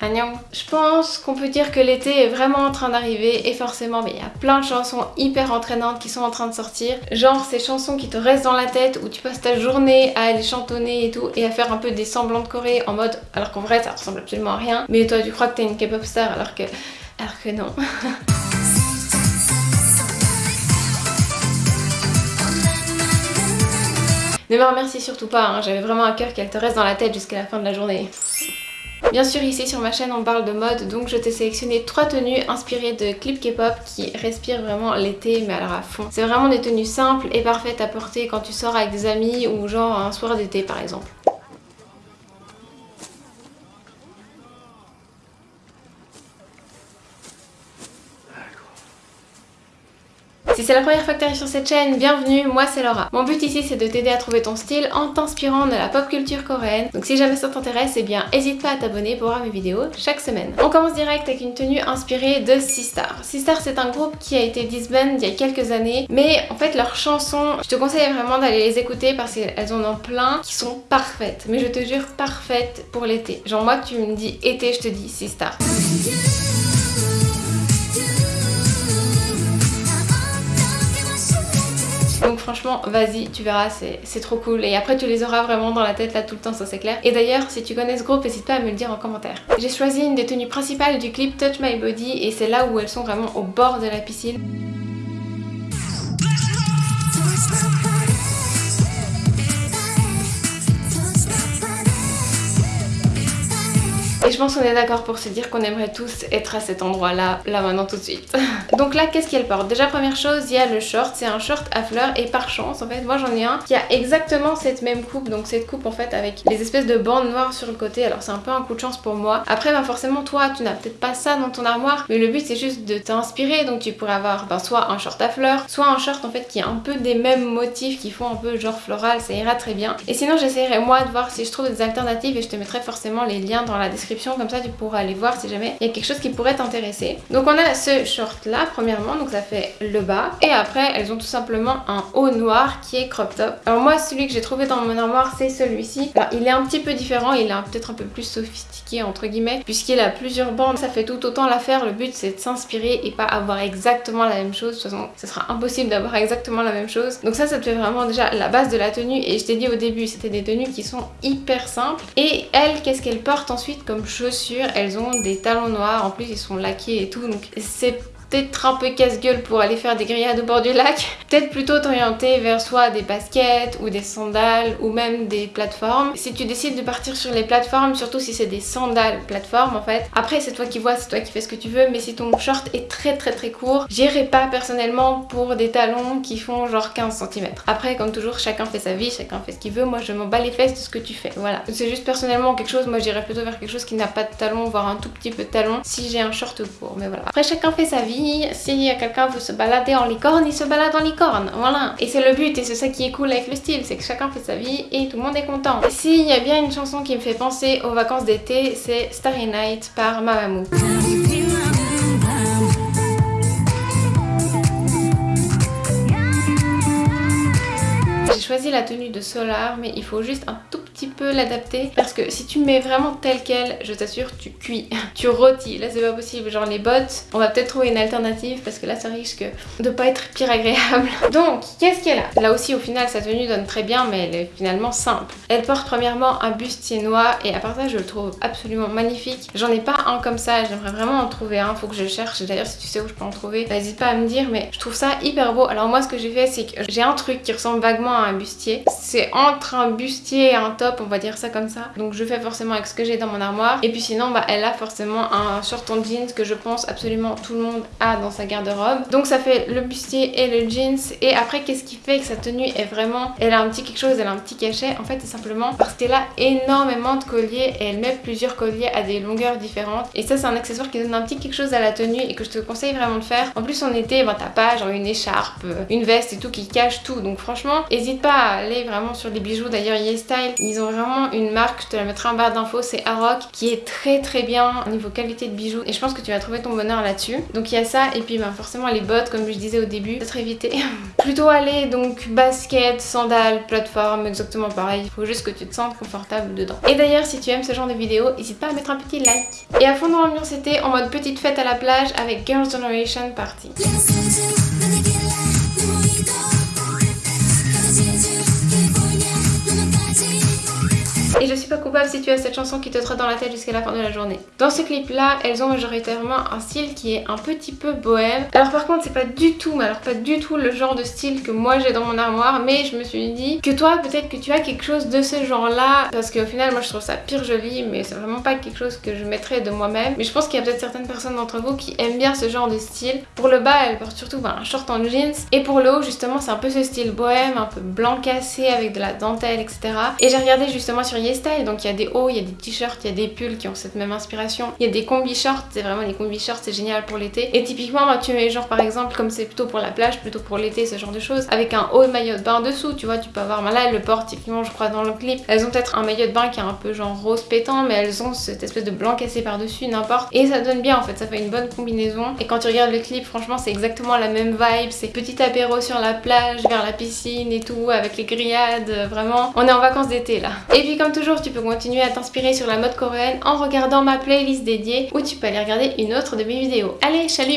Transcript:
Je pense qu'on peut dire que l'été est vraiment en train d'arriver et forcément il y a plein de chansons hyper entraînantes qui sont en train de sortir. Genre ces chansons qui te restent dans la tête où tu passes ta journée à les chantonner et tout et à faire un peu des semblants de Corée en mode alors qu'en vrai ça ressemble absolument à rien. Mais toi tu crois que t'es une K-pop star alors que... alors que non. Ne me remercie surtout pas, hein. j'avais vraiment un cœur qu'elle te reste dans la tête jusqu'à la fin de la journée. Bien sûr ici sur ma chaîne on parle de mode donc je t'ai sélectionné trois tenues inspirées de clips K-pop qui respirent vraiment l'été mais alors à fond. C'est vraiment des tenues simples et parfaites à porter quand tu sors avec des amis ou genre un soir d'été par exemple. Si c'est la première fois que tu arrives sur cette chaîne, bienvenue, moi c'est Laura. Mon but ici c'est de t'aider à trouver ton style en t'inspirant de la pop culture coréenne. Donc si jamais ça t'intéresse, eh bien n'hésite pas à t'abonner pour voir mes vidéos chaque semaine. On commence direct avec une tenue inspirée de Sistar. Sistar c'est un groupe qui a été disband il y a quelques années, mais en fait leurs chansons, je te conseille vraiment d'aller les écouter parce qu'elles en ont plein qui sont parfaites. Mais je te jure parfaites pour l'été. Genre moi tu me dis été, je te dis Sistar. Donc franchement, vas-y, tu verras, c'est trop cool. Et après, tu les auras vraiment dans la tête là tout le temps, ça c'est clair. Et d'ailleurs, si tu connais ce groupe, n'hésite pas à me le dire en commentaire. J'ai choisi une des tenues principales du clip Touch My Body et c'est là où elles sont vraiment au bord de la piscine. Et je pense qu'on est d'accord pour se dire qu'on aimerait tous être à cet endroit là, maintenant tout de suite. Donc là qu'est-ce qu'elle porte? Déjà première chose, il y a le short, c'est un short à fleurs et par chance en fait, moi j'en ai un qui a exactement cette même coupe, donc cette coupe en fait avec les espèces de bandes noires sur le côté, alors c'est un peu un coup de chance pour moi. Après ben forcément toi tu n'as peut-être pas ça dans ton armoire, mais le but c'est juste de t'inspirer, donc tu pourrais avoir ben, soit un short à fleurs, soit un short en fait qui a un peu des mêmes motifs qui font un peu genre floral, ça ira très bien. Et sinon j'essaierai moi de voir si je trouve des alternatives et je te mettrai forcément les liens dans la description comme ça tu pourras aller voir si jamais il y a quelque chose qui pourrait t'intéresser. Donc on a ce short là premièrement, donc ça fait le bas. Et après elles ont tout simplement un haut noir qui est crop top. Alors moi celui que j'ai trouvé dans mon armoire c'est celui-ci. Alors il est un petit peu différent, il est peut-être un peu plus sophistiqué entre guillemets puisqu'il a plusieurs bandes. Ça fait tout autant l'affaire, le but c'est de s'inspirer et pas avoir exactement la même chose. De toute façon ce sera impossible d'avoir exactement la même chose. Donc ça ça te fait vraiment déjà la base de la tenue et je t'ai dit au début c'était des tenues qui sont hyper simples. Et elle qu'est-ce qu'elle porte ensuite comme chaussures, elles ont des talons noirs, en plus ils sont laqués et tout, donc c'est peut-être un peu casse-gueule pour aller faire des grillades au bord du lac. Peut-être plutôt t'orienter vers soit des baskets ou des sandales ou même des plateformes. Si tu décides de partir sur les plateformes, surtout si c'est des sandales plateformes en fait, après c'est toi qui vois, c'est toi qui fais ce que tu veux, mais si ton short est très très très court, j'irai pas personnellement pour des talons qui font genre 15 cm. Après comme toujours, chacun fait sa vie, chacun fait ce qu'il veut, moi je m'en bats les fesses de ce que tu fais, voilà. C'est juste personnellement quelque chose, moi j'irais plutôt vers quelque chose qui n'a pas de talons, voire un tout petit peu de talons si j'ai un short court, mais voilà. Après chacun fait sa vie, si quelqu'un veut se balader en licorne, il se balade en licorne, voilà. Et c'est le but et c'est ça qui est cool avec le style, c'est que chacun fait sa vie et tout le monde est content. S'il y a bien une chanson qui me fait penser aux vacances d'été, c'est Starry Night par Mamamoo. J'ai choisi la tenue de Solar mais il faut juste un tout petit peu l'adapter parce que si tu mets vraiment tel quel, je t'assure, tu cuis, tu rôtis. Là c'est pas possible, genre les bottes, on va peut-être trouver une alternative parce que là ça risque de pas être pire agréable. Donc, qu'est-ce qu'elle a? Là aussi au final sa tenue donne très bien mais elle est finalement simple. Elle porte premièrement un bustier noir et à part ça je le trouve absolument magnifique. J'en ai pas un comme ça, j'aimerais vraiment en trouver un, faut que je cherche. D'ailleurs si tu sais où je peux en trouver, n'hésite pas à me dire mais je trouve ça hyper beau. Alors moi ce que j'ai fait c'est que j'ai un truc qui ressemble vaguement à un bustier. C'est entre un bustier et un top, on va dire ça comme ça. Donc je fais forcément avec ce que j'ai dans mon armoire. Et puis sinon, bah, elle a forcément un short en jeans que je pense absolument tout le monde a dans sa garde-robe. Donc ça fait le bustier et le jeans. Et après, qu'est-ce qui fait que sa tenue est vraiment... Elle a un petit quelque chose, elle a un petit cachet? En fait, c'est simplement parce qu'elle a énormément de colliers et elle met plusieurs colliers à des longueurs différentes. Et ça, c'est un accessoire qui donne un petit quelque chose à la tenue et que je te conseille vraiment de faire. En plus, en été, bah, t'as pas genre une écharpe, une veste et tout qui cache tout. Donc franchement, n'hésite pas à aller vraiment sur les bijoux. D'ailleurs, YesStyle, ils ils ont vraiment une marque, je te la mettrai en barre d'infos, c'est Aroc, qui est très très bien au niveau qualité de bijoux et je pense que tu vas trouver ton bonheur là-dessus. Donc il y a ça et puis bah, forcément les bottes comme je disais au début, peut-être éviter. Plutôt aller donc basket, sandales, plateforme, exactement pareil. Il faut juste que tu te sentes confortable dedans. Et d'ailleurs si tu aimes ce genre de vidéo, n'hésite pas à mettre un petit like. Et à fond dans l'ambiance c'était en mode petite fête à la plage avec Girls' Generation Party. Je suis pas coupable si tu as cette chanson qui te trotte dans la tête jusqu'à la fin de la journée. Dans ce clip là, elles ont majoritairement un style qui est un petit peu bohème. Alors par contre c'est pas du tout, mais alors pas du tout le genre de style que moi j'ai dans mon armoire, mais je me suis dit que toi peut-être que tu as quelque chose de ce genre là, parce qu'au final moi je trouve ça pire joli, mais c'est vraiment pas quelque chose que je mettrais de moi-même. Mais je pense qu'il y a peut-être certaines personnes d'entre vous qui aiment bien ce genre de style. Pour le bas elle porte surtout ben, un short en jeans, et pour le haut justement c'est un peu ce style bohème, un peu blanc cassé avec de la dentelle etc. Et j'ai regardé justement sur donc il y a des hauts, il y a des t-shirts, il y a des pulls qui ont cette même inspiration. Il y a des combi shorts, c'est vraiment les combi shorts, c'est génial pour l'été. Et typiquement, tu mets genre par exemple, comme c'est plutôt pour la plage, plutôt pour l'été, ce genre de choses, avec un haut maillot de bain dessous, tu vois, tu peux avoir, là le portent typiquement je crois dans le clip, elles ont peut-être un maillot de bain qui est un peu genre rose pétant, mais elles ont cette espèce de blanc cassé par dessus, n'importe. Et ça donne bien en fait, ça fait une bonne combinaison. Et quand tu regardes le clip, franchement c'est exactement la même vibe, c'est petit apéro sur la plage, vers la piscine et tout, avec les grillades, vraiment, on est en vacances d'été là. Et puis comme toujours, tu peux continuer à t'inspirer sur la mode coréenne en regardant ma playlist dédiée où tu peux aller regarder une autre de mes vidéos. Allez, chalut